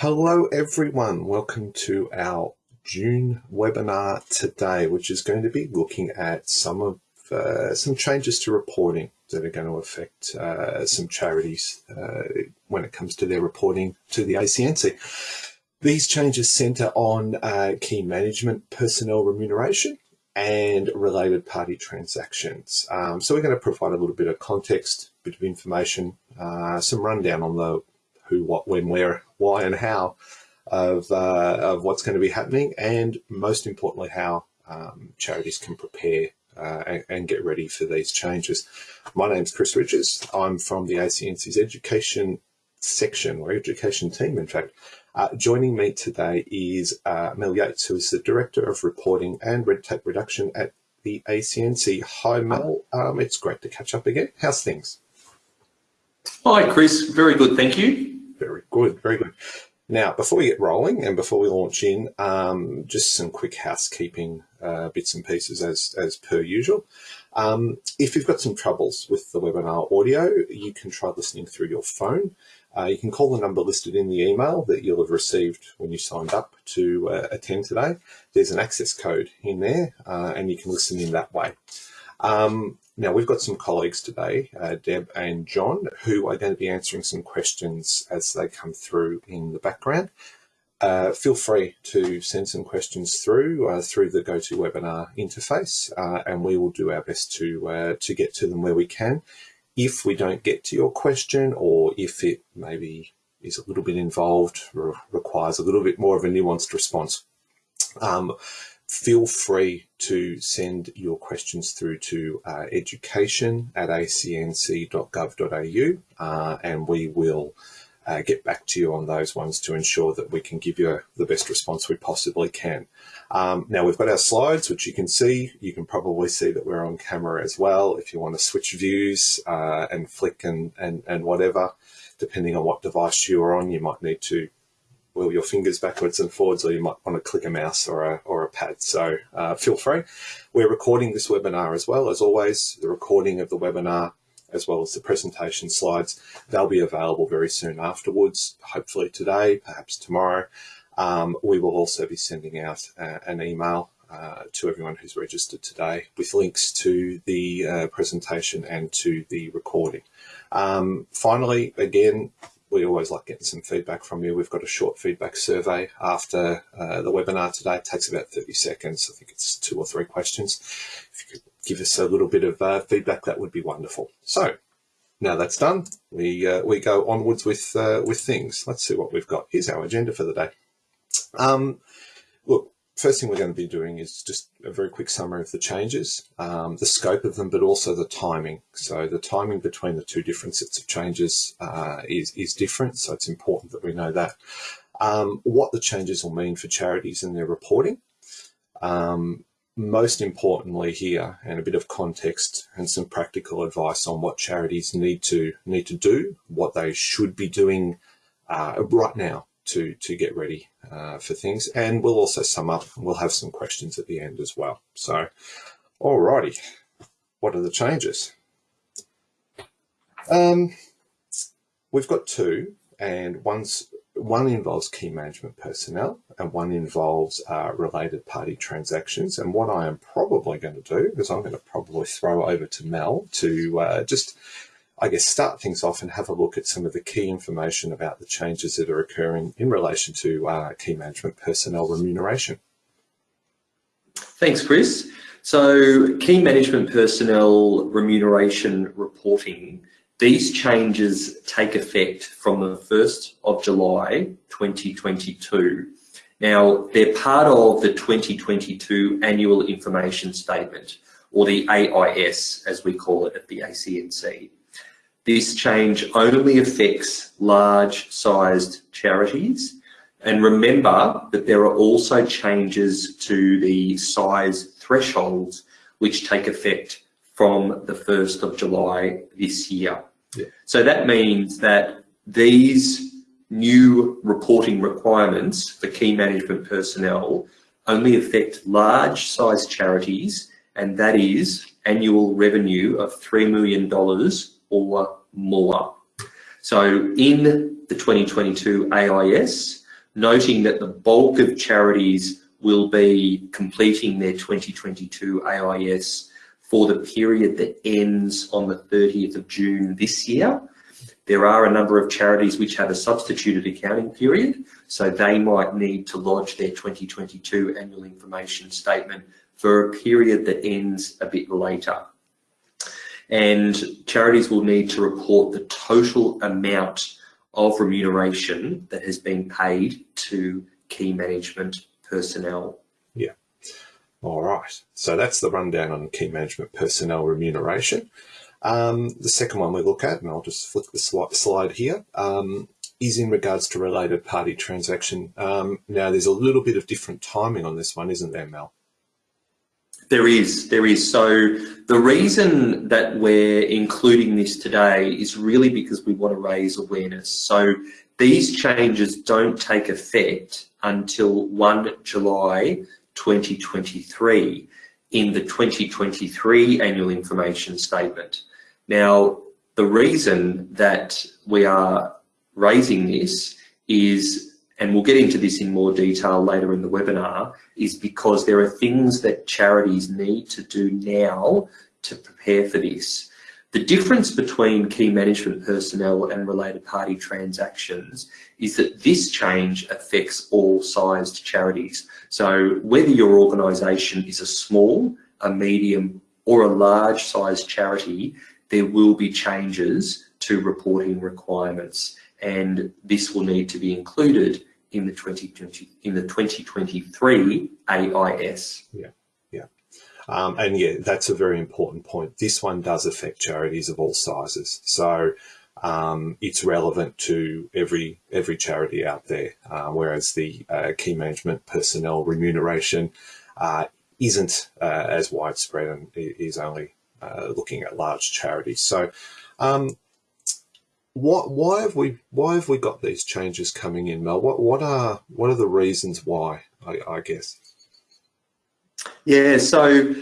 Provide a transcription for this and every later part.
Hello everyone, welcome to our June webinar today, which is going to be looking at some of uh, some changes to reporting that are going to affect uh, some charities uh, when it comes to their reporting to the ACNC. These changes centre on uh, key management personnel remuneration and related party transactions. Um, so we're going to provide a little bit of context, bit of information, uh, some rundown on the who, what, when, where, why, and how of, uh, of what's going to be happening, and most importantly, how um, charities can prepare uh, and, and, get ready for these changes. My name's Chris Richards. I'm from the ACNC's education section, or education team, in fact. Uh, joining me today is uh, Mel Yates, who is the Director of Reporting and Red Tape Reduction at the ACNC. Hi, Mel. Um, it's great to catch up again. How's things? Hi, Chris. Very good, thank you. Very good, very good. Now, before we get rolling and before we launch in, um, just some quick housekeeping uh, bits and pieces as, as per usual. Um, if you've got some troubles with the webinar audio, you can try listening through your phone. Uh, you can call the number listed in the email that you'll have received when you signed up to uh, attend today. There's an access code in there uh, and you can listen in that way. Um, now, we've got some colleagues today, uh, Deb and John, who are going to be answering some questions as they come through in the background. Uh, feel free to send some questions through uh, through the GoToWebinar interface, uh, and we will do our best to uh, to get to them where we can. If we don't get to your question, or if it maybe is a little bit involved, requires a little bit more of a nuanced response, um, feel free to send your questions through to uh, education at acnc.gov.au uh, and we will uh, get back to you on those ones to ensure that we can give you the best response we possibly can. Um, now we've got our slides, which you can see. You can probably see that we're on camera as well. If you want to switch views uh, and flick and, and, and whatever, depending on what device you're on, you might need to wheel your fingers backwards and forwards, or you might want to click a mouse or a, or a pad. So uh, feel free. We're recording this webinar as well. As always, the recording of the webinar, as well as the presentation slides, they'll be available very soon afterwards, hopefully today, perhaps tomorrow. Um, we will also be sending out uh, an email uh, to everyone who's registered today with links to the uh, presentation and to the recording. Um, finally, again, we always like getting some feedback from you. We've got a short feedback survey after uh, the webinar today. It takes about 30 seconds. I think it's two or three questions. If you could give us a little bit of uh, feedback, that would be wonderful. So now that's done, we uh, we go onwards with uh, with things. Let's see what we've got. Here's our agenda for the day. Um, look, first thing we're going to be doing is just a very quick summary of the changes, um, the scope of them, but also the timing. So the timing between the two different sets of changes uh, is, is different, so it's important that we know that. Um, what the changes will mean for charities and their reporting. Um, most importantly here, and a bit of context and some practical advice on what charities need to need to do, what they should be doing uh, right now to, to get ready uh, for things. And we'll also sum up, we'll have some questions at the end as well. So, alrighty, what are the changes? Um, we've got two, and one's one involves key management personnel and one involves uh, related party transactions. And what I am probably going to do is I'm going to probably throw over to Mel to uh, just I guess, start things off and have a look at some of the key information about the changes that are occurring in relation to uh, key management personnel remuneration. Thanks, Chris. So key management personnel remuneration reporting, these changes take effect from the 1st of July 2022. Now, they're part of the 2022 Annual Information Statement, or the AIS, as we call it at the ACNC. This change only affects large-sized charities. And remember that there are also changes to the size thresholds which take effect from the 1st of July this year. Yeah. So that means that these new reporting requirements for key management personnel only affect large size charities and that is annual revenue of $3 million or more. So in the 2022 AIS, noting that the bulk of charities will be completing their 2022 AIS for the period that ends on the 30th of June this year. There are a number of charities which have a substituted accounting period, so they might need to lodge their 2022 annual information statement for a period that ends a bit later. And charities will need to report the total amount of remuneration that has been paid to key management personnel. Yeah. All right. So that's the rundown on key management personnel remuneration. Um, the second one we look at, and I'll just flick the slide here, um, is in regards to related party transaction. Um, now, there's a little bit of different timing on this one, isn't there, Mel? There is, there is. So the reason that we're including this today is really because we want to raise awareness. So these changes don't take effect until 1 July 2023 in the 2023 annual information statement. Now, the reason that we are raising this is, and we'll get into this in more detail later in the webinar, is because there are things that charities need to do now to prepare for this. The difference between key management personnel and related party transactions is that this change affects all sized charities. So whether your organisation is a small, a medium or a large sized charity, there will be changes to reporting requirements and this will need to be included in the 2020 in the 2023 AIS. Yeah. Um, and yeah, that's a very important point. This one does affect charities of all sizes. So um, it's relevant to every every charity out there, uh, whereas the uh, key management personnel remuneration uh, isn't uh, as widespread and is only uh, looking at large charities. So um, what, why have we why have we got these changes coming in, Mel? What what are what are the reasons why? I, I guess. Yeah, so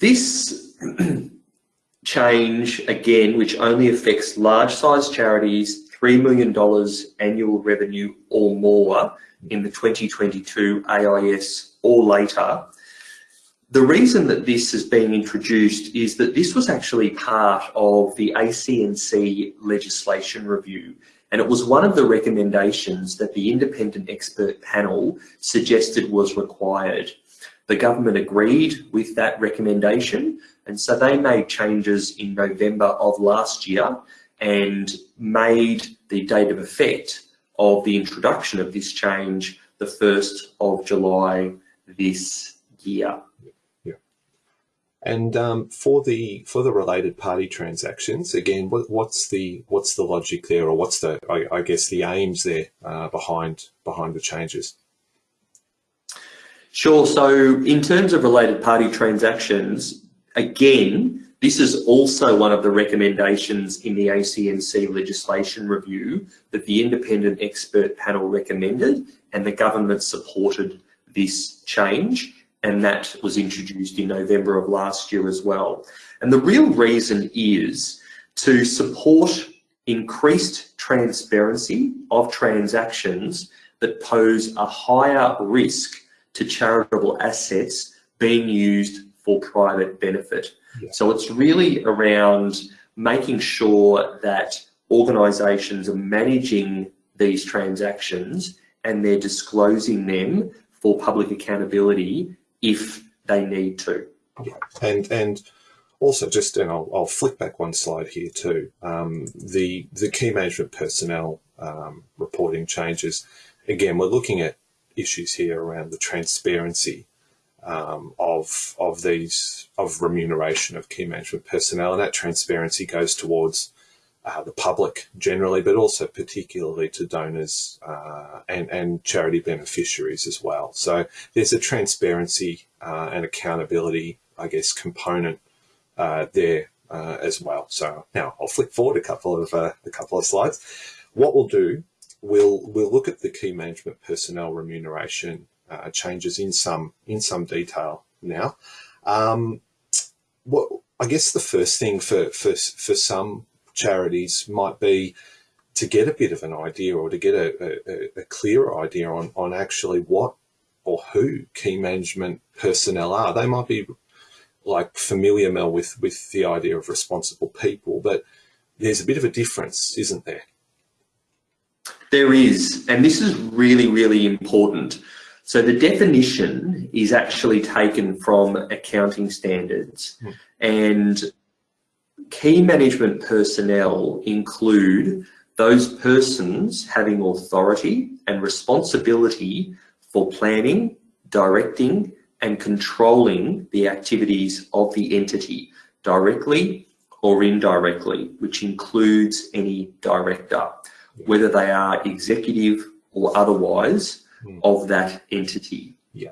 this change, again, which only affects large size charities, $3 million annual revenue or more in the 2022 AIS or later. The reason that this is being introduced is that this was actually part of the ACNC legislation review and it was one of the recommendations that the independent expert panel suggested was required. The government agreed with that recommendation and so they made changes in November of last year and made the date of effect of the introduction of this change the 1st of July this year. And um, for the for the related party transactions, again, what, what's the what's the logic there, or what's the I, I guess the aims there uh, behind behind the changes? Sure. So in terms of related party transactions, again, this is also one of the recommendations in the ACNC legislation review that the independent expert panel recommended and the government supported this change and that was introduced in November of last year as well. And the real reason is to support increased transparency of transactions that pose a higher risk to charitable assets being used for private benefit. Yeah. So it's really around making sure that organisations are managing these transactions and they're disclosing them for public accountability if they need to. Yeah. And and also just and I'll, I'll flick back one slide here too. Um, the the key management personnel um, reporting changes. Again, we're looking at issues here around the transparency um, of of these of remuneration of key management personnel, and that transparency goes towards uh, the public generally, but also particularly to donors uh, and and charity beneficiaries as well. So there's a transparency uh, and accountability, I guess, component uh, there uh, as well. So now I'll flick forward a couple of uh, a couple of slides. What we'll do we'll we'll look at the key management personnel remuneration changes in some in some detail now. Um, what I guess the first thing for for for some charities might be to get a bit of an idea or to get a, a, a clearer idea on, on actually what or who key management personnel are. They might be like familiar, Mel, with, with the idea of responsible people, but there's a bit of a difference, isn't there? There is, and this is really, really important. So the definition is actually taken from accounting standards mm. and key management personnel include those persons having authority and responsibility for planning, directing and controlling the activities of the entity directly or indirectly, which includes any director, whether they are executive or otherwise mm. of that entity. Yeah.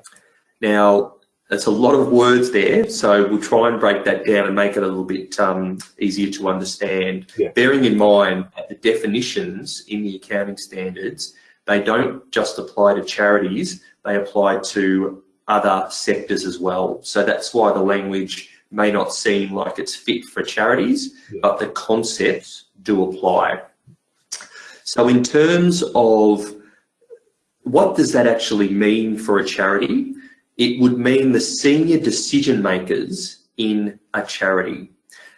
Now, that's a lot of words there, so we'll try and break that down and make it a little bit um, easier to understand. Yeah. Bearing in mind that the definitions in the accounting standards, they don't just apply to charities, they apply to other sectors as well. So that's why the language may not seem like it's fit for charities, yeah. but the concepts do apply. So in terms of what does that actually mean for a charity? It would mean the senior decision makers in a charity.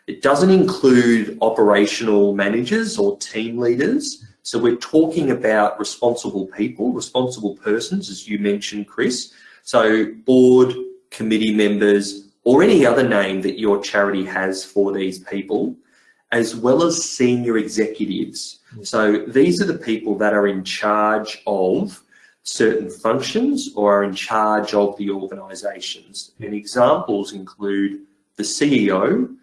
It doesn't include operational managers or team leaders. So we're talking about responsible people, responsible persons, as you mentioned, Chris. So board, committee members, or any other name that your charity has for these people, as well as senior executives. Mm. So these are the people that are in charge of certain functions or are in charge of the organisations. And examples include the CEO,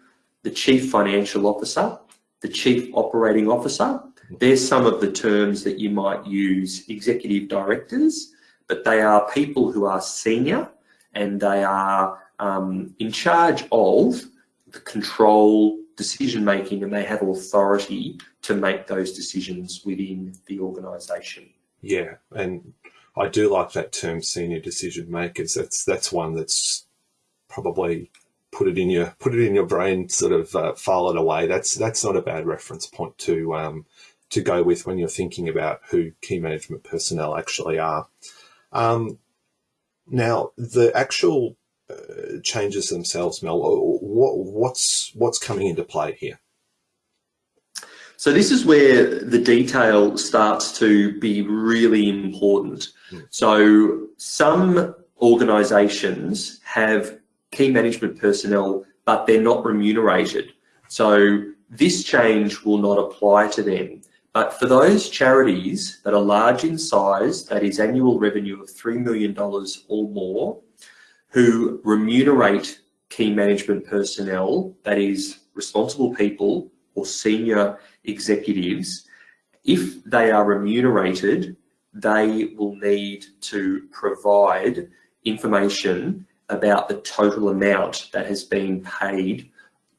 the Chief Financial Officer, the Chief Operating Officer. There's some of the terms that you might use, executive directors, but they are people who are senior and they are um, in charge of the control, decision making, and they have authority to make those decisions within the organisation. Yeah, and I do like that term, senior decision makers. That's that's one that's probably put it in your put it in your brain, sort of uh, file it away. That's that's not a bad reference point to um, to go with when you're thinking about who key management personnel actually are. Um, now, the actual uh, changes themselves, Mel, what, what's what's coming into play here? So this is where the detail starts to be really important. Mm. So some organisations have key management personnel, but they're not remunerated. So this change will not apply to them. But for those charities that are large in size, that is annual revenue of $3 million or more, who remunerate key management personnel, that is responsible people or senior executives, if they are remunerated, they will need to provide information about the total amount that has been paid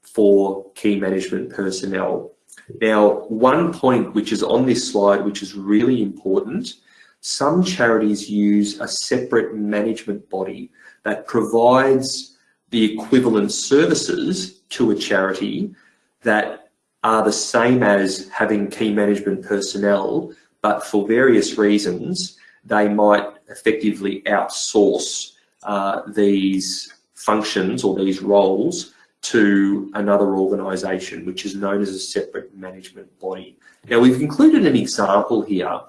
for key management personnel. Now, one point which is on this slide, which is really important, some charities use a separate management body that provides the equivalent services to a charity that are the same as having key management personnel, but for various reasons, they might effectively outsource uh, these functions or these roles to another organisation, which is known as a separate management body. Now, we've included an example here.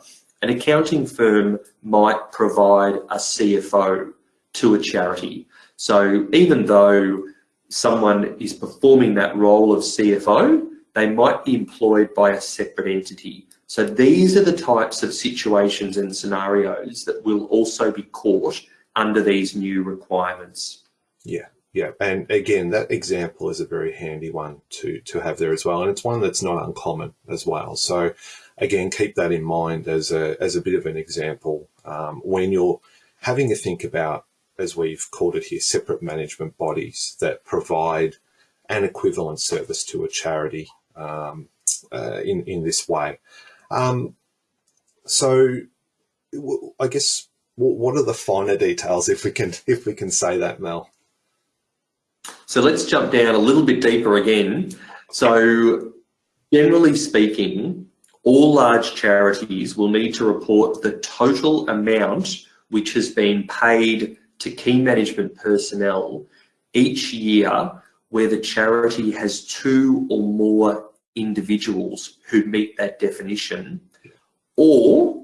An accounting firm might provide a CFO to a charity. So even though someone is performing that role of CFO, they might be employed by a separate entity. So these are the types of situations and scenarios that will also be caught under these new requirements. Yeah, yeah. And again, that example is a very handy one to, to have there as well. And it's one that's not uncommon as well. So again, keep that in mind as a, as a bit of an example um, when you're having a think about, as we've called it here, separate management bodies that provide an equivalent service to a charity um, uh, in in this way. Um, so, I guess what are the finer details, if we can if we can say that, Mel? So let's jump down a little bit deeper again. So, generally speaking, all large charities will need to report the total amount which has been paid to key management personnel each year where the charity has two or more individuals who meet that definition, or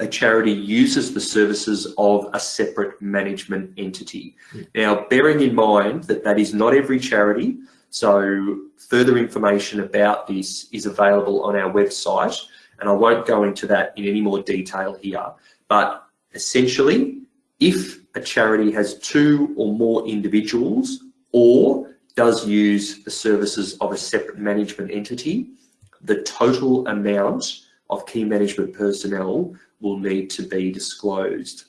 a charity uses the services of a separate management entity. Mm. Now, bearing in mind that that is not every charity, so further information about this is available on our website, and I won't go into that in any more detail here, but essentially, if a charity has two or more individuals or does use the services of a separate management entity, the total amount of key management personnel will need to be disclosed.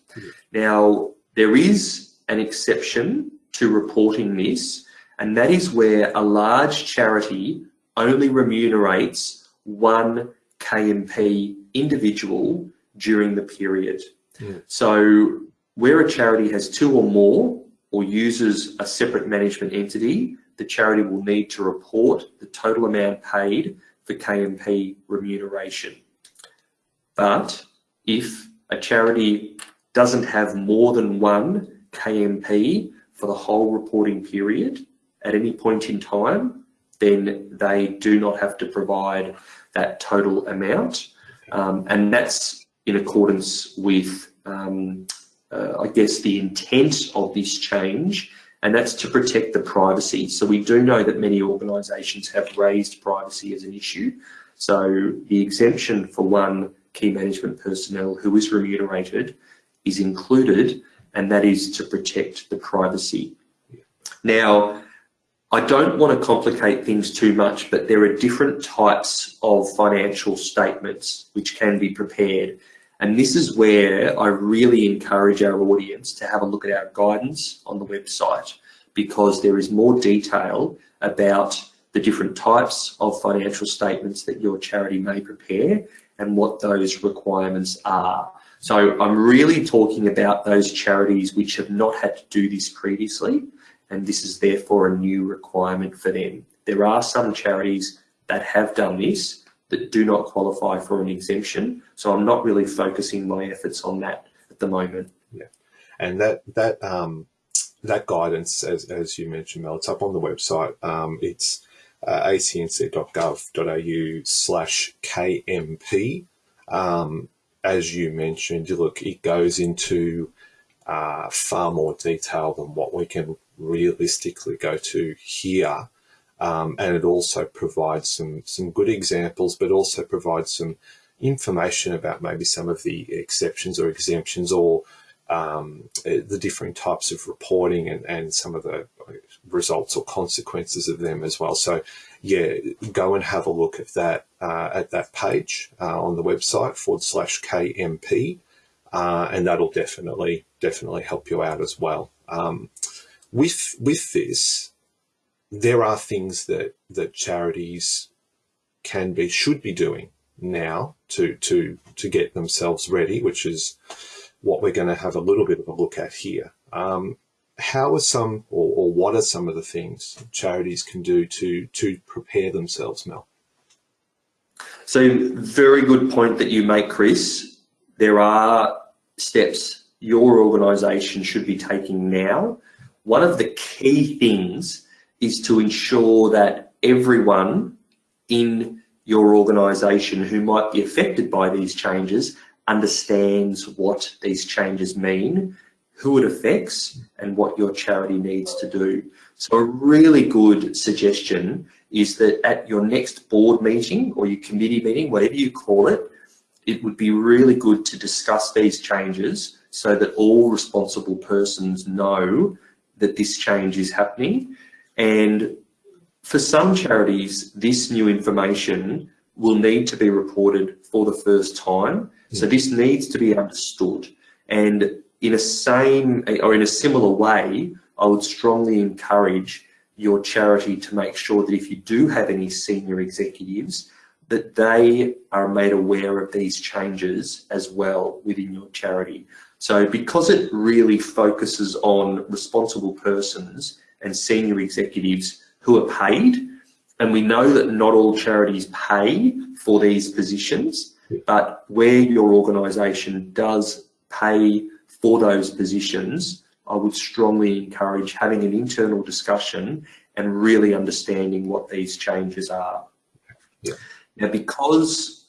Now, there is an exception to reporting this, and that is where a large charity only remunerates one KMP individual during the period. Mm. So where a charity has two or more or uses a separate management entity, the charity will need to report the total amount paid for KMP remuneration. But if a charity doesn't have more than one KMP for the whole reporting period at any point in time, then they do not have to provide that total amount. Um, and that's in accordance with, um, uh, I guess, the intent of this change, and that's to protect the privacy. So we do know that many organisations have raised privacy as an issue. So the exemption for one key management personnel who is remunerated is included and that is to protect the privacy. Now, I don't want to complicate things too much, but there are different types of financial statements which can be prepared. And this is where I really encourage our audience to have a look at our guidance on the website because there is more detail about the different types of financial statements that your charity may prepare and what those requirements are. So I'm really talking about those charities which have not had to do this previously, and this is therefore a new requirement for them. There are some charities that have done this that do not qualify for an exemption, so I'm not really focusing my efforts on that at the moment. Yeah, and that that um, that guidance, as, as you mentioned, Mel, it's up on the website. Um, it's uh, acnc.gov.au slash KMP. Um, as you mentioned, look, it goes into uh, far more detail than what we can realistically go to here. Um, and it also provides some, some good examples, but also provides some information about maybe some of the exceptions or exemptions or um, the different types of reporting and, and some of the results or consequences of them as well. So yeah, go and have a look at that uh, at that page uh, on the website forward slash KMP, uh, and that'll definitely definitely help you out as well. Um, with with this, there are things that that charities can be should be doing now to to to get themselves ready, which is what we're going to have a little bit of a look at here. Um, how are some or, or, what are some of the things charities can do to to prepare themselves, Mel? So very good point that you make, Chris. There are steps your organisation should be taking now. One of the key things is to ensure that everyone in your organisation who might be affected by these changes understands what these changes mean, who it affects, and what your charity needs to do. So a really good suggestion is that at your next board meeting or your committee meeting, whatever you call it, it would be really good to discuss these changes so that all responsible persons know that this change is happening. And for some charities, this new information will need to be reported for the first time. So hmm. this needs to be understood. And in a same or in a similar way, I would strongly encourage your charity to make sure that if you do have any senior executives, that they are made aware of these changes as well within your charity. So because it really focuses on responsible persons and senior executives who are paid, And we know that not all charities pay for these positions, but where your organisation does pay for those positions, I would strongly encourage having an internal discussion and really understanding what these changes are. Yeah. Now, because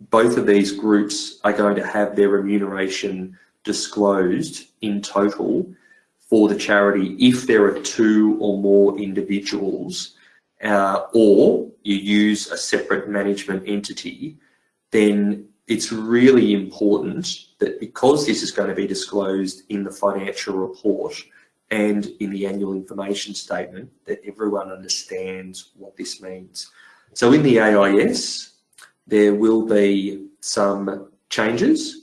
both of these groups are going to have their remuneration disclosed in total for the charity if there are two or more individuals uh, or you use a separate management entity, then it's really important that because this is going to be disclosed in the financial report and in the annual information statement, that everyone understands what this means. So in the AIS, there will be some changes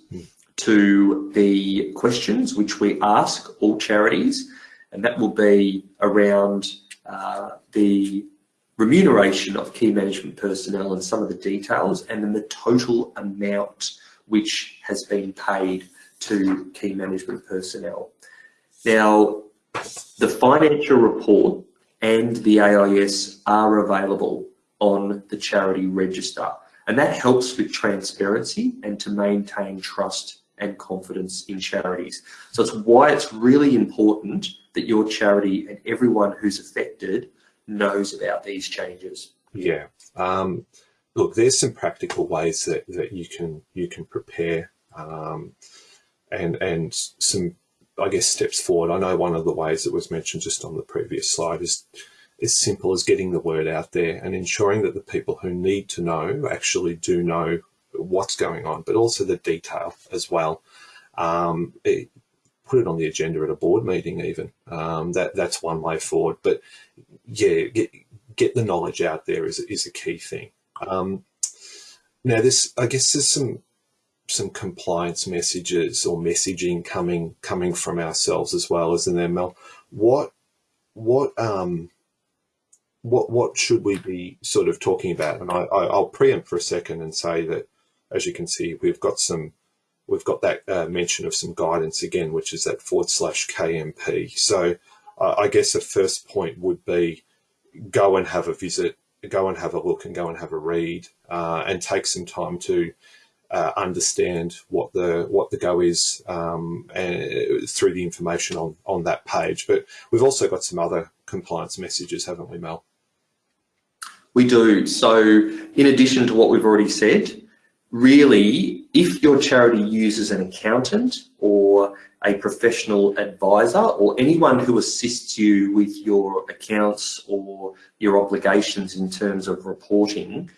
to the questions which we ask all charities, and that will be around uh, the remuneration of key management personnel and some of the details, and then the total amount which has been paid to key management personnel. Now, the financial report and the AIS are available on the charity register, and that helps with transparency and to maintain trust and confidence in charities. So it's why it's really important that your charity and everyone who's affected knows about these changes? Yeah. Um, look, there's some practical ways that, that you can you can prepare um, and and some I guess steps forward. I know one of the ways that was mentioned just on the previous slide is as simple as getting the word out there and ensuring that the people who need to know actually do know what's going on, but also the detail as well. Um, it, put it on the agenda at a board meeting even. Um, that That's one way forward. But yeah, get, get the knowledge out there is, is a key thing. Um, now this, I guess there's some some compliance messages or messaging coming coming from ourselves as well as in there, Mel. What what um what what should we be sort of talking about? And I, I I'll preempt for a second and say that as you can see, we've got some we've got that uh, mention of some guidance again, which is that forward slash KMP. So uh, I guess the first point would be go and have a visit, go and have a look and go and have a read uh, and take some time to uh, understand what the what the go is um, and, through the information on, on that page. But we've also got some other compliance messages, haven't we, Mel? We do. So in addition to what we've already said, really, if your charity uses an accountant or a professional advisor or anyone who assists you with your accounts or your obligations in terms of reporting,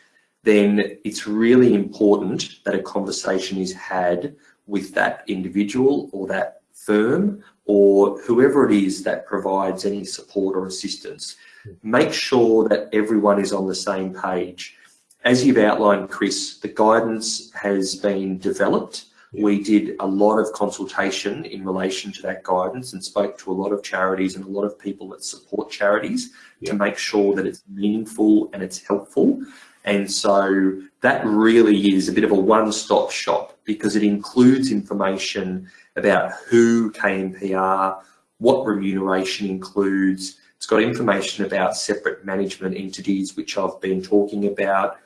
then it's really important that a conversation is had with that individual or that firm or whoever it is that provides any support or assistance. Hmm. Make sure that everyone is on the same page as you've outlined, Chris, the guidance has been developed. We did a lot of consultation in relation to that guidance and spoke to a lot of charities and a lot of people that support charities to make sure that it's meaningful and it's helpful. And so that really is a bit of a one-stop shop because it includes information about who KMP are, what remuneration includes. It's got information about separate management entities, which I've been talking about,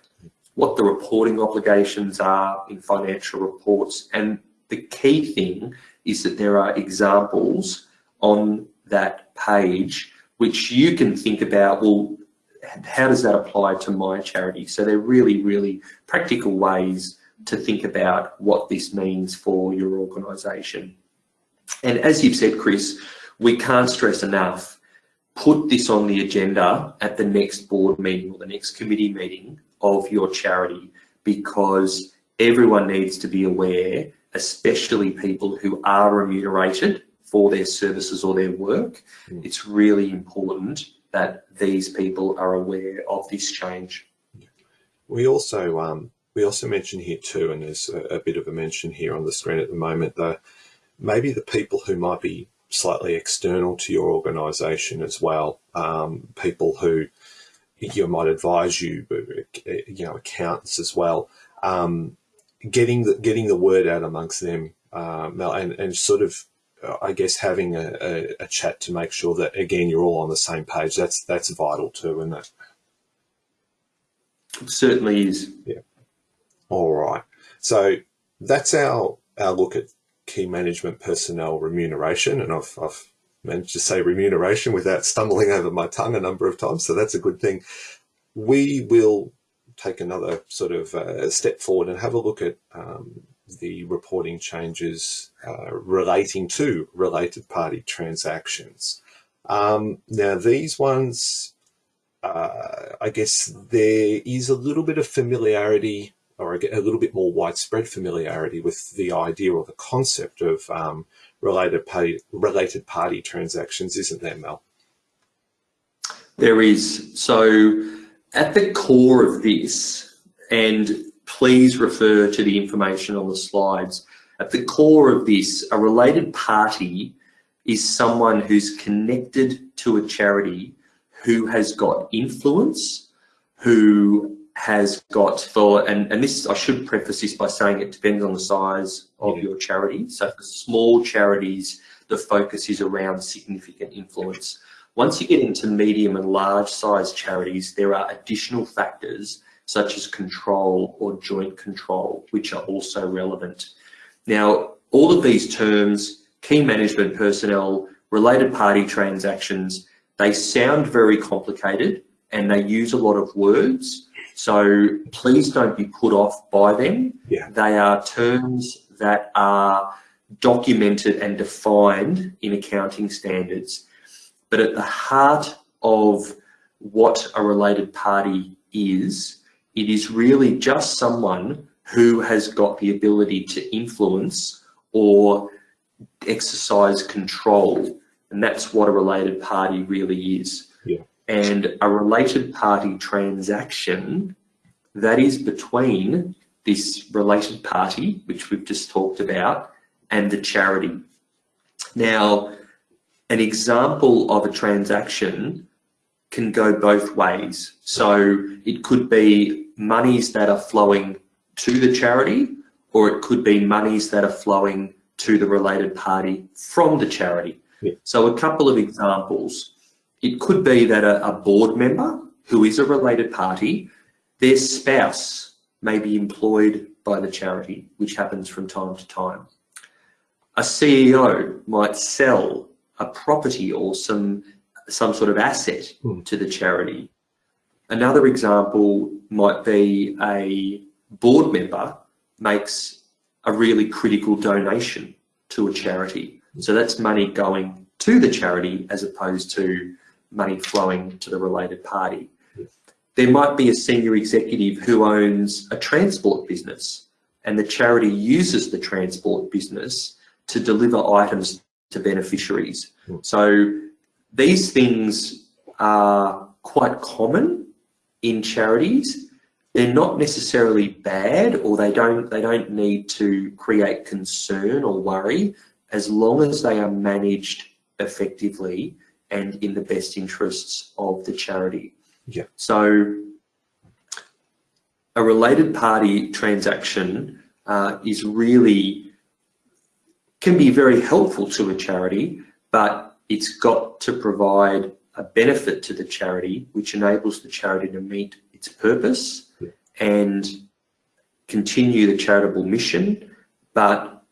what the reporting obligations are in financial reports. And the key thing is that there are examples on that page which you can think about, well, how does that apply to my charity? So they're really, really practical ways to think about what this means for your organisation. And as you've said, Chris, we can't stress enough, put this on the agenda at the next board meeting or the next committee meeting of your charity because everyone needs to be aware, especially people who are remunerated for their services or their work. Mm. It's really important that these people are aware of this change. We also um, we also mention here too, and there's a, a, bit of a mention here on the screen at the moment, that maybe the people who might be slightly external to your organisation as well, um, people who you might advise you, you know, accountants as well, um, getting the getting the word out amongst them, um, and and sort of, I guess, having a, a, a, chat to make sure that again you're all on the same page. That's that's vital too, isn't it? certainly is. Yeah. All right. So that's our our look at key management personnel remuneration, and I've, I've managed to say remuneration without stumbling over my tongue a number of times, so that's a good thing. We will take another sort of uh, step forward and have a look at um, the reporting changes uh, relating to related party transactions. Um, now, these ones, uh, I guess there is a little bit of familiarity or a, little bit more widespread familiarity with the idea or the concept of um, related party related party transactions, isn't there, Mel? There is. So at the core of this, and please refer to the information on the slides, at the core of this, a related party is someone who's connected to a charity who has got influence, who has got for, and, and this, I should preface this by saying it depends on the size of yeah. your charity. So for small charities, the focus is around significant influence. Once you get into medium and large size charities, there are additional factors such as control or joint control, which are also relevant. Now, all of these terms, key management personnel, related party transactions, they sound very complicated and they use a lot of words. So please don't be put off by them. Yeah. They are terms that are documented and defined in accounting standards. But at the heart of what a related party is, it is really just someone who has got the ability to influence or exercise control. And that's what a related party really is. And a related party transaction that is between this related party, which we've just talked about, and the charity. Now, an example of a transaction can go both ways. So it could be monies that are flowing to the charity, or it could be monies that are flowing to the related party from the charity. Yeah. So a couple of examples. It could be that a, a board member who is a related party, their spouse may be employed by the charity, which happens from time to time. A CEO might sell a property or some some sort of asset mm. to the charity. Another example might be a board member makes a really critical donation to a charity. So that's money going to the charity as opposed to money flowing to the related party. There might be a senior executive who owns a transport business and the charity uses the transport business to deliver items to beneficiaries. Mm. So these things are quite common in charities. They're not necessarily bad or they don't they don't need to create concern or worry as long as they are managed effectively and in the best interests of the charity. Yeah. So a related party transaction uh, is really can be very helpful to a charity, but it's got to provide a benefit to the charity, which enables the charity to meet its purpose yeah. and continue the charitable mission, but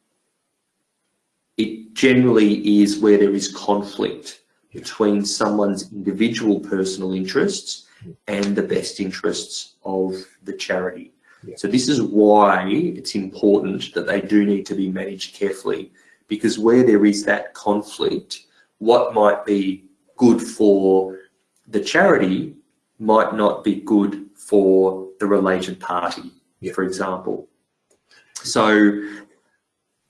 it generally is where there is conflict between someone's individual personal interests and the best interests of the charity. Yeah. So this is why it's important that they do need to be managed carefully because where there is that conflict, what might be good for the charity might not be good for the related party, yeah. for example. So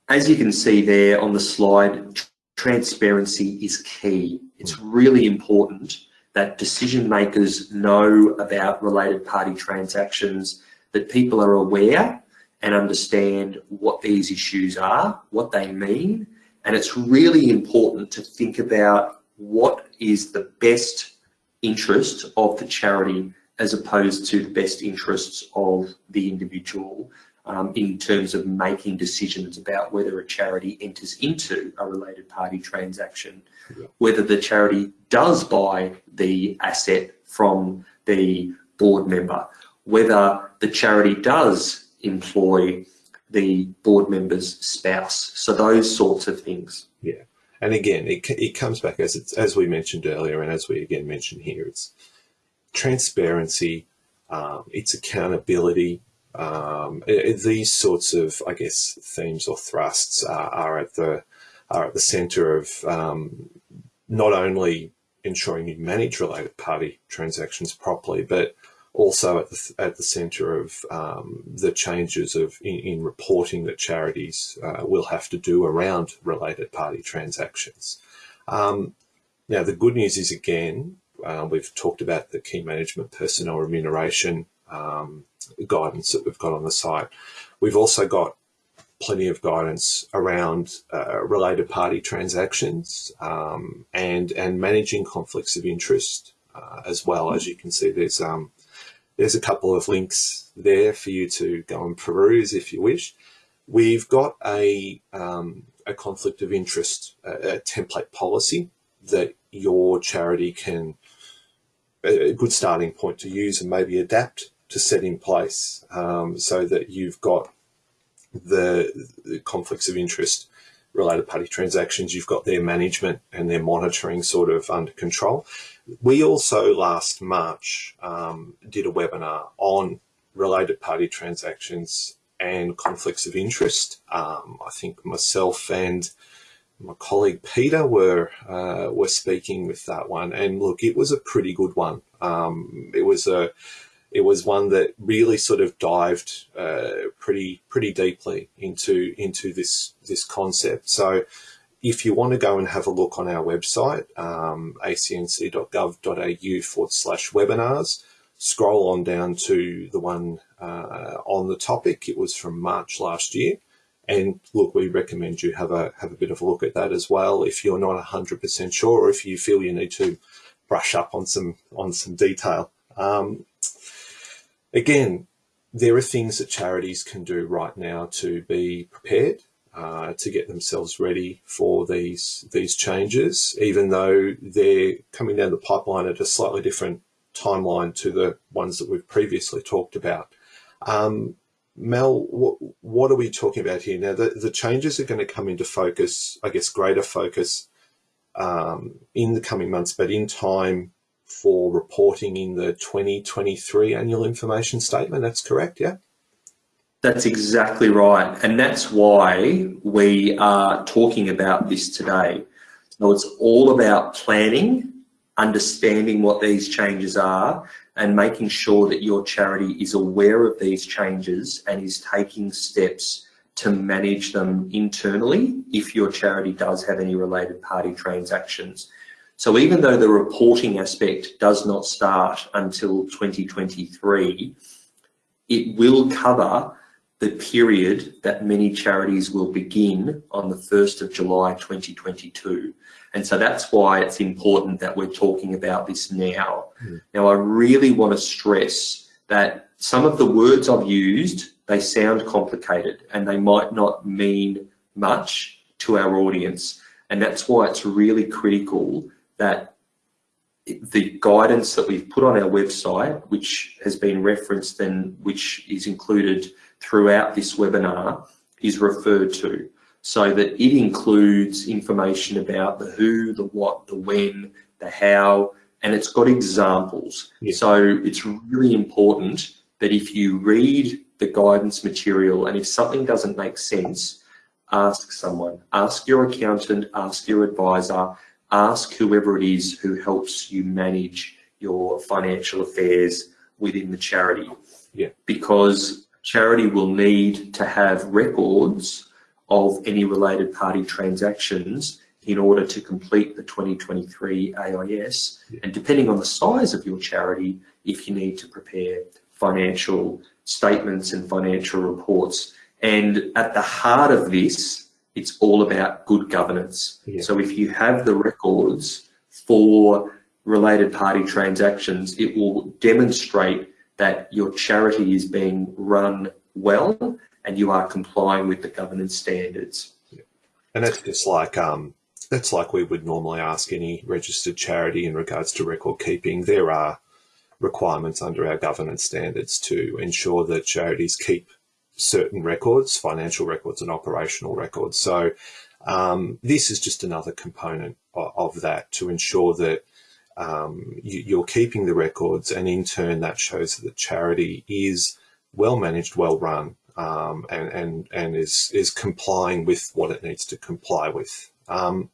as you can see there on the slide, transparency is key. It's really important that decision makers know about related party transactions, that people are aware and understand what these issues are, what they mean. And it's really important to think about what is the best interest of the charity as opposed to the best interests of the individual um, in terms of making decisions about whether a charity enters into a related party transaction. Whether the charity does buy the asset from the board member, whether the charity does employ the board member's spouse. So those sorts of things. Yeah. And again, it, it comes back as it's, as we mentioned earlier, and as we again mentioned here, it's transparency, um, it's accountability. Um, these sorts of, I guess, themes or thrusts are, are at the are at the centre of um, not only ensuring you manage related party transactions properly, but also at the, at the centre of um, the changes of in, in, reporting that charities uh, will have to do around related party transactions. Um, now, the good news is again, uh, we've talked about the key management personnel remuneration um, guidance that we've got on the site. We've also got plenty of guidance around uh, related party transactions um, and and managing conflicts of interest uh, as well. As you can see, there's um, there's a couple of links there for you to go and peruse if you wish. We've got a um, a conflict of interest a, a template policy that your charity can a good starting point to use and maybe adapt to set in place um, so that you've got the, the, conflicts of interest related party transactions, you've got their management and their monitoring sort of under control. We also last March um, did a webinar on related party transactions and conflicts of interest. Um, I think myself and my colleague Peter were uh, were speaking with that one, and look, it was a pretty good one. Um, it was a it was one that really sort of dived uh, pretty pretty deeply into into this this concept. So if you want to go and have a look on our website, um, acnc.gov.au forward slash webinars, scroll on down to the one uh, on the topic. It was from March last year. And look, we recommend you have a have a bit of a look at that as well. If you're not 100% sure, or if you feel you need to brush up on some on some detail. Um, Again, there are things that charities can do right now to be prepared, uh, to get themselves ready for these these changes, even though they're coming down the pipeline at a slightly different timeline to the ones that we've previously talked about. Um, Mel, what, what, are we talking about here? Now, the, the changes are going to come into focus, I guess, greater focus um, in the coming months, but in time for reporting in the 2023 annual information statement. That's correct, yeah? That's exactly right. And that's why we are talking about this today. So it's all about planning, understanding what these changes are, and making sure that your charity is aware of these changes and is taking steps to manage them internally if your charity does have any related party transactions. So even though the reporting aspect does not start until 2023, it will cover the period that many charities will begin on the 1st of July 2022. And so that's why it's important that we're talking about this now. Mm. Now, I really want to stress that some of the words I've used, they sound complicated and they might not mean much to our audience. And that's why it's really critical that the guidance that we've put on our website, which has been referenced and which is included throughout this webinar, is referred to so that it includes information about the who, the what, the when, the how, and it's got examples. Yeah. So it's really important that if you read the guidance material and if something doesn't make sense, ask someone, ask your accountant, ask your advisor, ask whoever it is who helps you manage your financial affairs within the charity. Yeah. Because charity will need to have records of any related party transactions in order to complete the 2023 AIS. Yeah. And depending on the size of your charity, if you need to prepare financial statements and financial reports. And at the heart of this it's all about good governance. Yeah. So if you have the records for related party transactions, it will demonstrate that your charity is being run well and you are complying with the governance standards. Yeah. And that's just like um, that's like we would normally ask any registered charity in regards to record keeping. There are requirements under our governance standards to ensure that charities keep certain records, financial records and operational records. So um, this is just another component of, that to ensure that um, you, are keeping the records and in turn that shows that the charity is well managed, well run um, and, and, and is, is complying with what it needs to comply with. Um,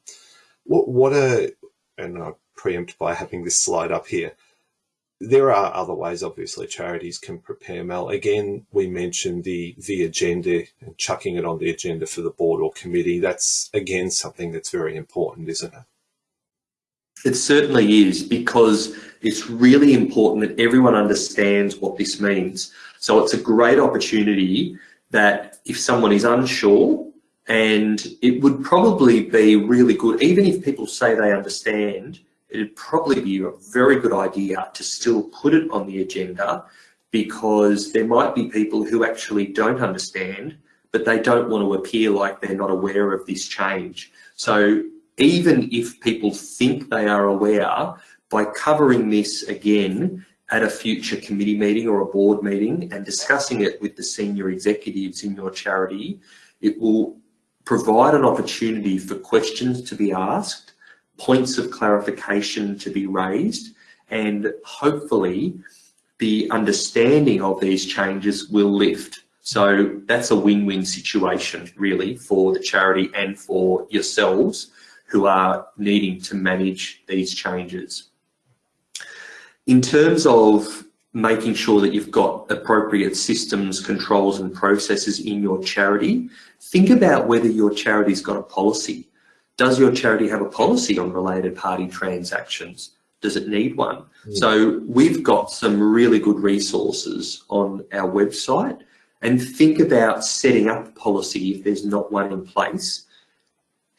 what, what a, and I preempt by having this slide up here, there are other ways, obviously, charities can prepare Mel. Again, we mentioned the, the agenda and chucking it on the agenda for the board or committee. That's, again, something that's very important, isn't it? It certainly is because it's really important that everyone understands what this means. So it's a great opportunity that if someone is unsure and it would probably be really good, even if people say they understand, it'd probably be a very good idea to still put it on the agenda because there might be people who actually don't understand, but they don't want to appear like they're not aware of this change. So even if people think they are aware, by covering this again at a future committee meeting or a board meeting and discussing it with the senior executives in your charity, it will provide an opportunity for questions to be asked points of clarification to be raised and hopefully the understanding of these changes will lift. So that's a win-win situation really for the charity and for yourselves who are needing to manage these changes. In terms of making sure that you've got appropriate systems, controls and processes in your charity, think about whether your charity's got a policy does your charity have a policy on related party transactions? Does it need one? Mm. So we've got some really good resources on our website and think about setting up a policy if there's not one in place.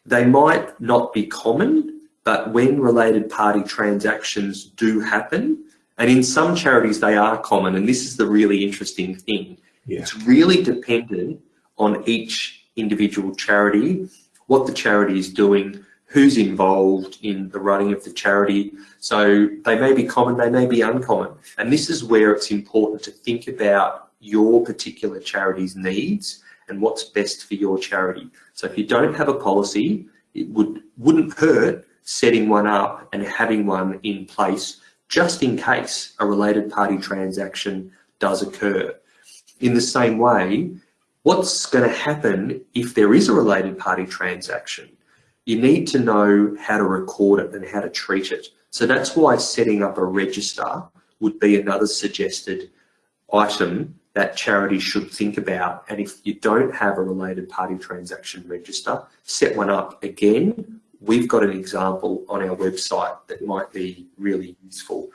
They might not be common, but when related party transactions do happen, and in some charities they are common, and this is the really interesting thing, yeah. it's really dependent on each individual charity what the charity is doing, who's involved in the running of the charity. So they may be common, they may be uncommon. And this is where it's important to think about your particular charity's needs and what's best for your charity. So if you don't have a policy, it would, wouldn't hurt setting one up and having one in place just in case a related party transaction does occur. In the same way, What's going to happen if there is a related party transaction? You need to know how to record it and how to treat it. So that's why setting up a register would be another suggested item that charity should think about. And if you don't have a related party transaction register, set one up again. We've got an example on our website that might be really useful.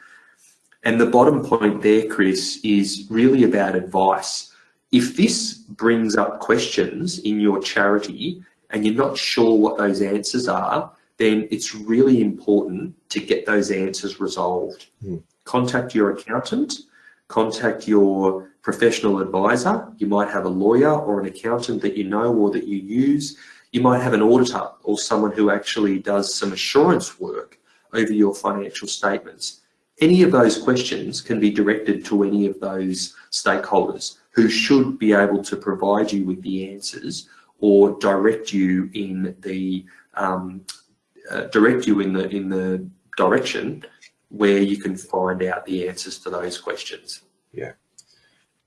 And the bottom point there, Chris, is really about advice. If this brings up questions in your charity and you're not sure what those answers are, then it's really important to get those answers resolved. Mm. Contact your accountant, contact your professional advisor. You might have a lawyer or an accountant that you know or that you use. You might have an auditor or someone who actually does some assurance work over your financial statements. Any of those questions can be directed to any of those stakeholders who should be able to provide you with the answers or direct you in the um, uh, direct you in the in the direction where you can find out the answers to those questions. Yeah,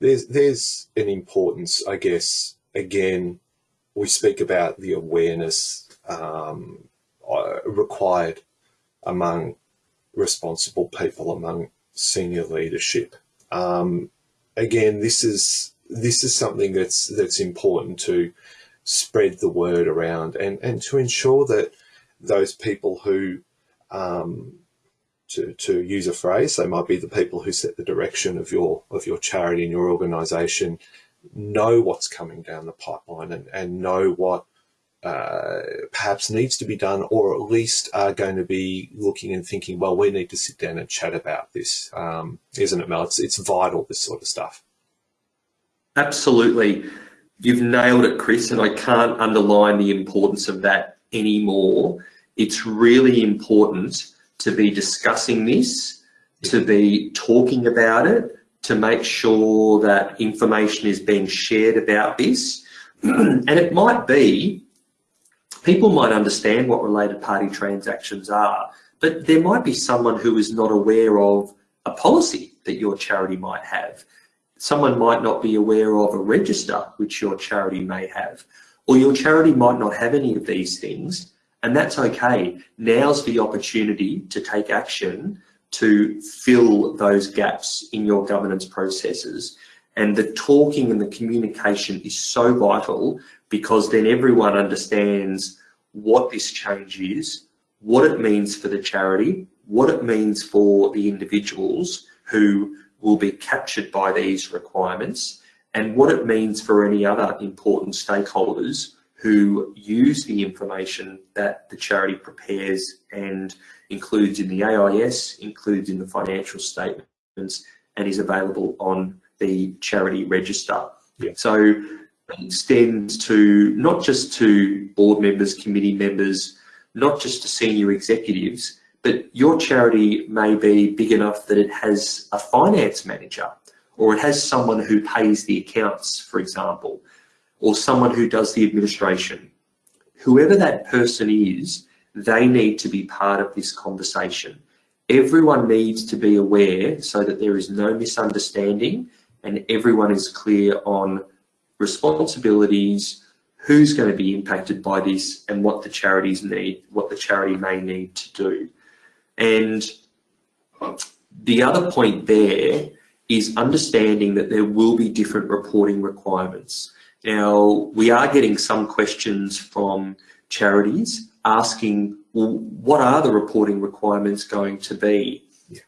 there's there's an importance, I guess. Again, we speak about the awareness um, uh, required among responsible people, among senior leadership. Um, again, this is this is something that's that's important to spread the word around and and to ensure that those people who um, to, to use a phrase, they might be the people who set the direction of your of your charity and your organization, know what's coming down the pipeline and, and know what uh, perhaps needs to be done, or at least are going to be looking and thinking, well, we need to sit down and chat about this, um, isn't it, Mel? It's, it's vital, this sort of stuff. Absolutely. You've nailed it, Chris, and I can't underline the importance of that anymore. It's really important to be discussing this to be talking about it, to make sure that information is being shared about this. and it might be, people might understand what related party transactions are, but there might be someone who is not aware of a policy that your charity might have. Someone might not be aware of a register which your charity may have, or your charity might not have any of these things, and that's okay. Now's the opportunity to take action to fill those gaps in your governance processes. And the talking and the communication is so vital because then everyone understands what this change is, what it means for the charity, what it means for the individuals who will be captured by these requirements, and what it means for any other important stakeholders who use the information that the charity prepares and includes in the AIS, includes in the financial statements, and is available on the charity register. Yeah. So it extends to not just to board members, committee members, not just to senior executives, but your charity may be big enough that it has a finance manager or it has someone who pays the accounts, for example, or someone who does the administration. Whoever that person is, they need to be part of this conversation. Everyone needs to be aware so that there is no misunderstanding and everyone is clear on responsibilities, who's going to be impacted by this and what the charities need, what the charity may need to do. And the other point there is understanding that there will be different reporting requirements. Now, we are getting some questions from charities asking, well, what are the reporting requirements going to be? Yeah.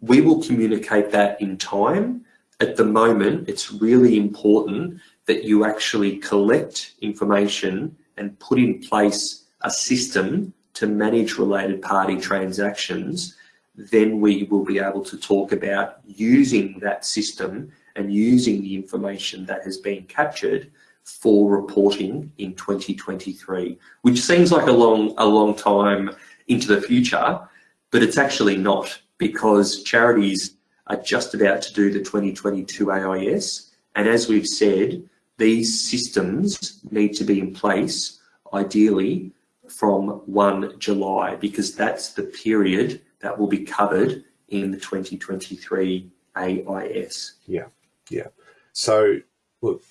We will communicate that in time. At the moment, it's really important that you actually collect information and put in place a system to manage related party transactions, then we will be able to talk about using that system and using the information that has been captured for reporting in 2023, which seems like a long, a long time into the future, but it's actually not because charities are just about to do the 2022 AIS. And as we've said, these systems need to be in place, ideally, from 1 July, because that's the period that will be covered in the 2023 AIS. Yeah, yeah. So, look,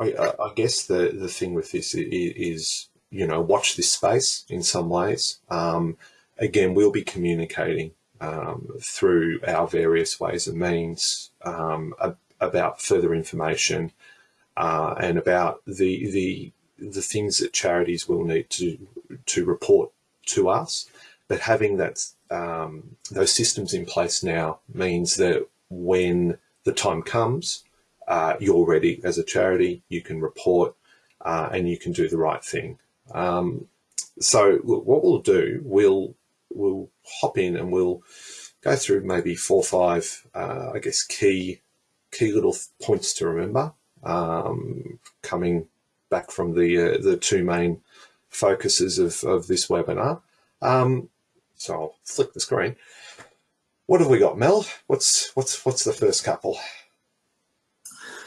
I, I guess the, the thing with this is, you know, watch this space in some ways. Um, again, we'll be communicating um, through our various ways and means um, about further information uh, and about the the the things that charities will need to to report to us. But having that um, those systems in place now means that when the time comes, uh, you're ready as a charity, you can report uh, and you can do the right thing. Um, so what we'll do, we'll we'll hop in and we'll go through maybe four or five, uh, I guess, key key little points to remember um, coming back from the uh, the two main focuses of, of this webinar. Um, so I'll flick the screen. What have we got, Mel? What's what's what's the first couple?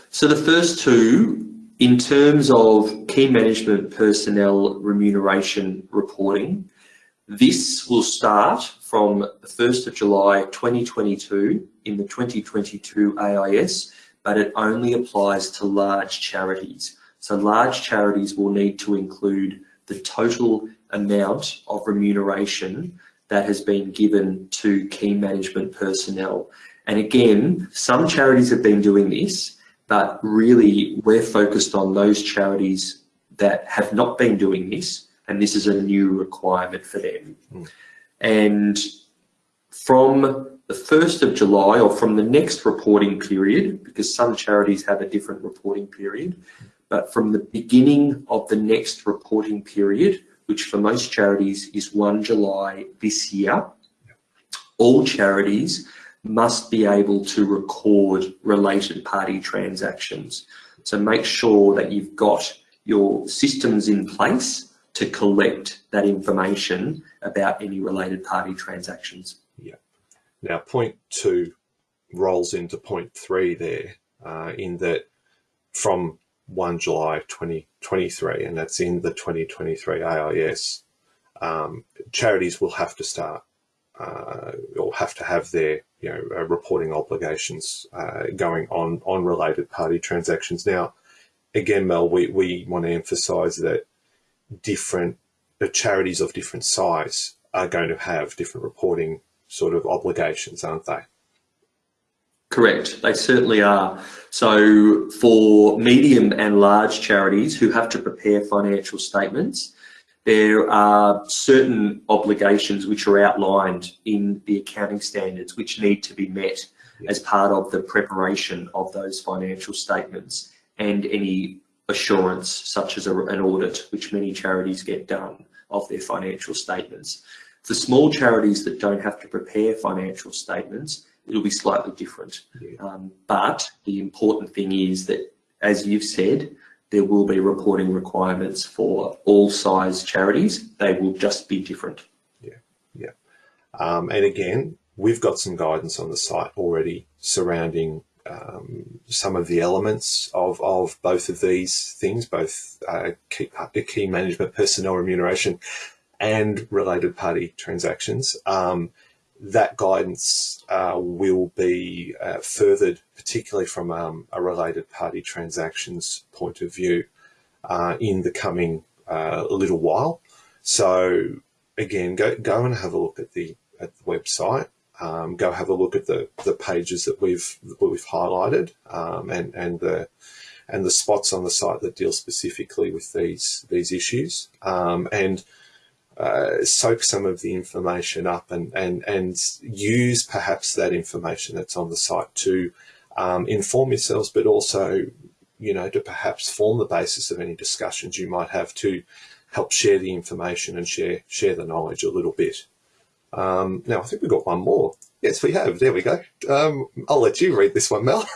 So the first two, in terms of key management personnel remuneration reporting, this will start from the 1st of July 2022 in the 2022 AIS, but it only applies to large charities. So large charities will need to include the total amount of remuneration that has been given to key management personnel. And again, some charities have been doing this, but really we're focused on those charities that have not been doing this and this is a new requirement for them. Mm. And from the 1st of July or from the next reporting period, because some charities have a different reporting period, but from the beginning of the next reporting period, which for most charities is 1 July this year, all charities must be able to record related party transactions. So make sure that you've got your systems in place to collect that information about any related party transactions. Yeah. Now, point two rolls into point three there, uh, in that from 1 July 2023, and that's in the 2023 AIS, um, charities will have to start uh, or have to have their you know uh, reporting obligations uh, going on on related party transactions. Now, again, Mel, we, we want to emphasise that different the charities of different size are going to have different reporting sort of obligations, aren't they? Correct, they certainly are. So for medium and large charities who have to prepare financial statements, there are certain obligations which are outlined in the accounting standards which need to be met as part of the preparation of those financial statements and any assurance such as a, an audit which many charities get done of their financial statements. For small charities that don't have to prepare financial statements, it'll be slightly different. Yeah. Um, but the important thing is that, as you've said, there will be reporting requirements for all size charities. They will just be different. Yeah, yeah. Um, and again, we've got some guidance on the site already surrounding um, some of the elements of, of both of these things, both uh, key, key management personnel remuneration and related party transactions. Um, that guidance uh, will be uh, furthered, particularly from um, a related party transactions point of view, uh, in the coming uh, little while. So again, go go and have a look at the at the website. Um, go have a look at the the pages that we've we've highlighted um, and and the and the spots on the site that deal specifically with these these issues um, and uh, soak some of the information up and, and, and use perhaps that information that's on the site to um, inform yourselves, but also, you know, to perhaps form the basis of any discussions you might have to help share the information and share, share the knowledge a little bit. Um, now, I think we've got one more. Yes, we have. There we go. Um, I'll let you read this one, Mel.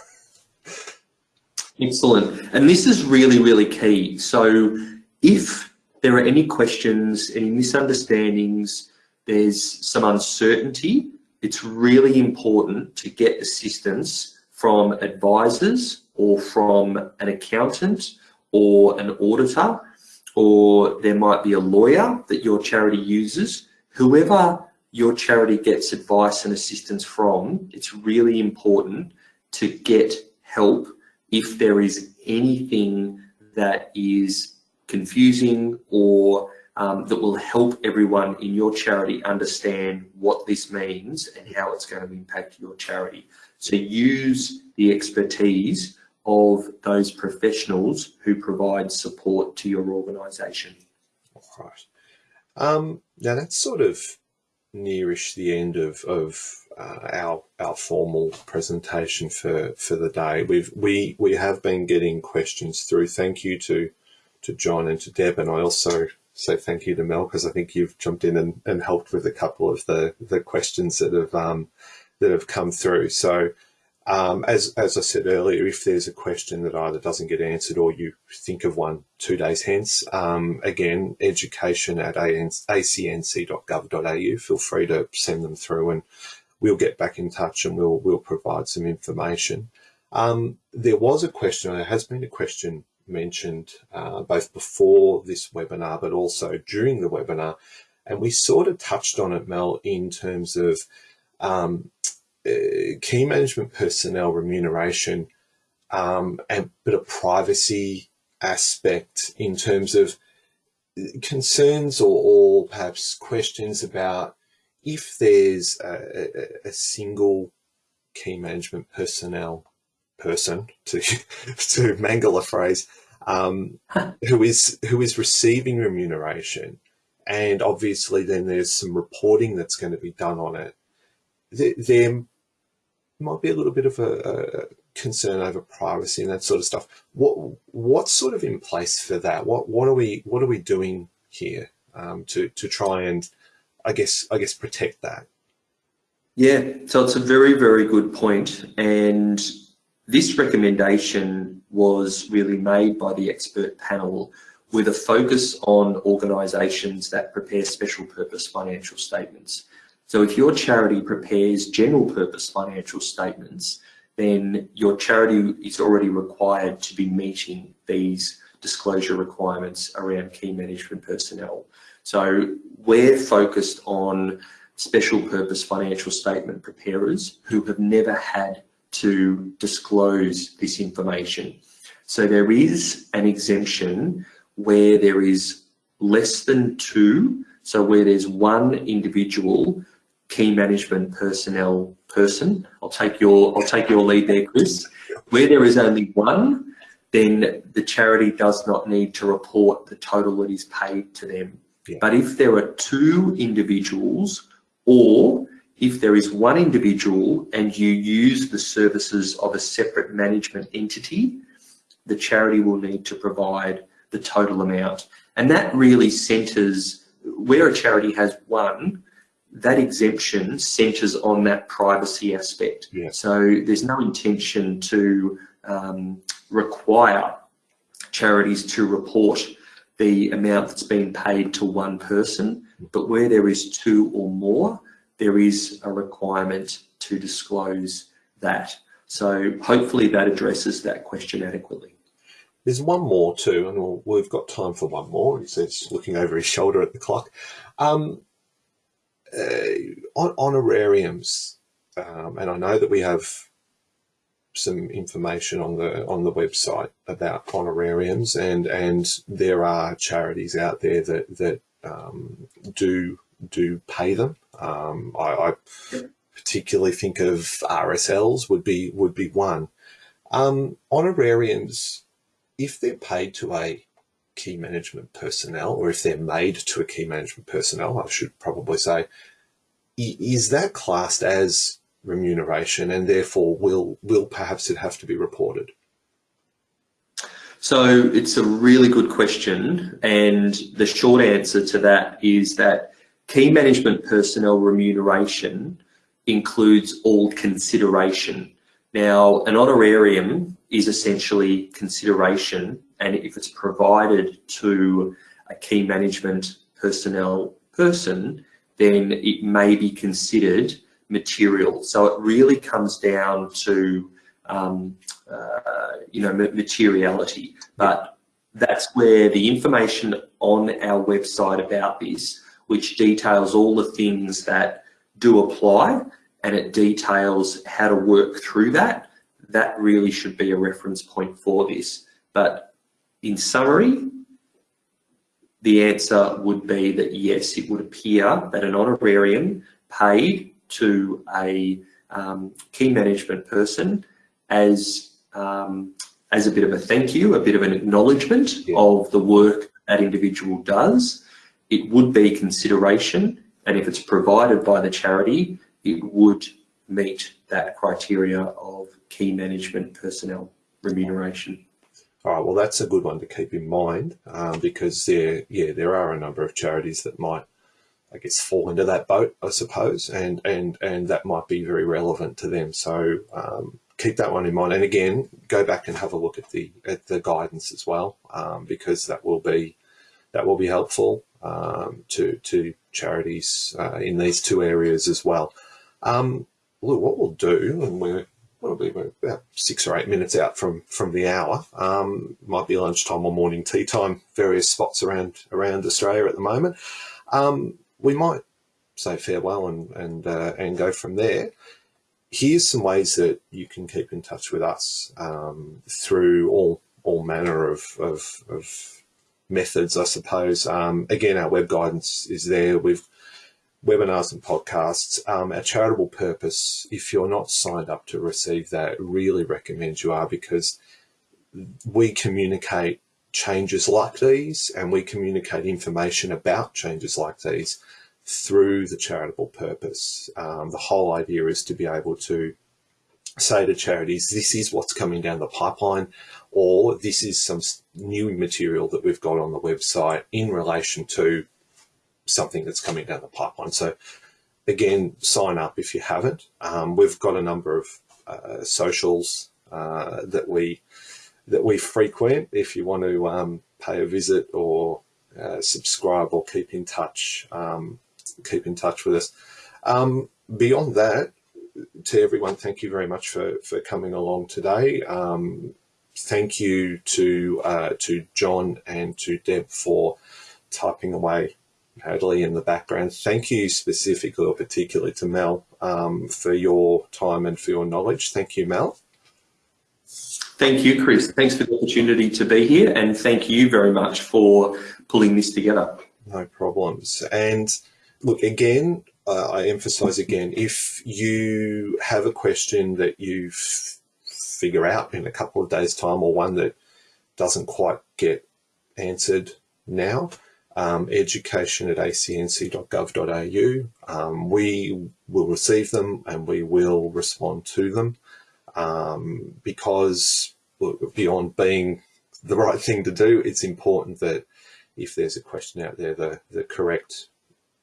Excellent. And this is really, really key. So if there are any questions, any misunderstandings, there's some uncertainty, it's really important to get assistance from advisors or from an accountant or an auditor, or there might be a lawyer that your charity uses. Whoever your charity gets advice and assistance from, it's really important to get help if there is anything that is confusing or um, that will help everyone in your charity understand what this means and how it's going to impact your charity. So use the expertise of those professionals who provide support to your organisation. Right. Um, now that's sort of nearish the end of, of uh, our our formal presentation for for the day. We've we we have been getting questions through. Thank you to to John and to Deb. And I also say thank you to Mel because I think you've jumped in and, and helped with a couple of the, the questions that have um, that have come through. So um, as, as I said earlier, if there's a question that either doesn't get answered or you think of one two days hence, um, again, education at acnc.gov.au, feel free to send them through and we'll get back in touch and we'll, we'll provide some information. Um, there was a question, there has been a question mentioned uh, both before this webinar, but also during the webinar. And we sort of touched on it, Mel, in terms of um, key management personnel remuneration, um, and but a privacy aspect in terms of concerns or, or perhaps questions about if there's a, a, a single key management personnel person to to mangle a phrase um, who is who is receiving remuneration. And obviously then there's some reporting that's going to be done on it. There, there might be a little bit of a, a, concern over privacy and that sort of stuff. What what's sort of in place for that? What what are we what are we doing here um, to to try and i guess i guess protect that? Yeah so it's a very very good point and this recommendation was really made by the expert panel with a focus on organisations that prepare special purpose financial statements. So if your charity prepares general purpose financial statements, then your charity is already required to be meeting these disclosure requirements around key management personnel. So we're focused on special purpose financial statement preparers who have never had to disclose this information. So there is an exemption where there is less than two, so where there's one individual key management personnel person. I'll take your I'll take your lead there, Chris. Where there is only one, then the charity does not need to report the total that is paid to them. Yeah. But if there are two individuals or if there is one individual and you use the services of a separate management entity, the charity will need to provide the total amount. And that really centres, where a charity has one, that exemption centres on that privacy aspect. Yeah. So there's no intention to um, require charities to report the amount that's been paid to one person, but where there is two or more, there is a requirement to disclose that. So hopefully that addresses that question adequately. There's one more too, and we have got time for one more. He says, looking over his shoulder at the clock. Um, uh, honorariums, um, and I know that we have some information on the on the website about honorariums, and and there are charities out there that that um, do do pay them. Um, I, I, particularly think of RSLs would be would be one. Um, honorariums, if they're paid to a key management personnel, or if they're made to a key management personnel, I should probably say, is that classed as remuneration and therefore will will perhaps it have to be reported? So it's a really good question and the short answer to that is that key management personnel remuneration includes all consideration. Now an honorarium is essentially consideration and if it's provided to a key management personnel person then it may be considered material. So it really comes down to, um, uh, you know, materiality. But that's where the information on our website about this, which details all the things that do apply and it details how to work through that, that really should be a reference point for this. But in summary, the answer would be that yes, it would appear that an honorarium paid to a um, key management person as um, as a bit of a thank you, a bit of an acknowledgement yeah. of the work that individual does. It would be consideration, and if it's provided by the charity, it would meet that criteria of key management personnel remuneration. All right, well, that's a good one to keep in mind um, because there, yeah, there are a number of charities that might I guess fall into that boat, I suppose, and and and that might be very relevant to them. So um, keep that one in mind. And again, go back and have a look at the at the guidance as well, um, because that will be that will be helpful um, to to charities uh, in these two areas as well. Um, look, what we'll do, and we're probably about six or eight minutes out from from the hour. Um, might be lunchtime or morning tea time. Various spots around around Australia at the moment. Um, we might say farewell and and uh, and go from there. Here's some ways that you can keep in touch with us um, through all all manner of, of, of methods, I suppose. Um, again, our web guidance is there with webinars and podcasts. Um, our charitable purpose, if you're not signed up to receive that, really recommend you are because we communicate changes like these and we communicate information about changes like these through the charitable purpose. Um, the whole idea is to be able to say to charities, this is what's coming down the pipeline, or this is some new material that we've got on the website in relation to something that's coming down the pipeline. So again, sign up if you haven't. Um, we've got a number of uh, socials uh, that we that we frequent if you want to um, pay a visit or uh, subscribe or keep in touch um, keep in touch with us Um, beyond that, to everyone, thank you very much for, for coming along today. Um, thank you to uh, to John and to Deb for typing away Hadley in the background. Thank you specifically or particularly to Mel um, for your time and for your knowledge. Thank you, Mel. Thank you, Chris. Thanks for the opportunity to be here and thank you very much for pulling this together. No problems. And look, again, uh, I emphasize again, if you have a question that you figure out in a couple of days time or one that doesn't quite get answered now, um, education at acnc.gov.au. Um, we will receive them and we will respond to them um, because beyond being the right thing to do, it's important that if there's a question out there, the, the correct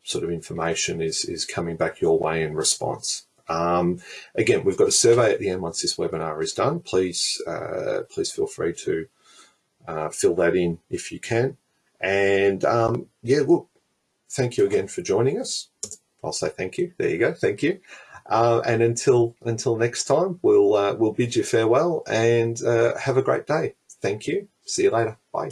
sort of information is, is coming back your way in response. Um, again, we've got a survey at the end once this webinar is done. Please, uh, please feel free to uh, fill that in if you can. And um, yeah, look, thank you again for joining us. I'll say thank you. There you go. Thank you. Uh, and until until next time, we'll uh, we'll bid you farewell and uh, have a great day. Thank you. See you later. Bye.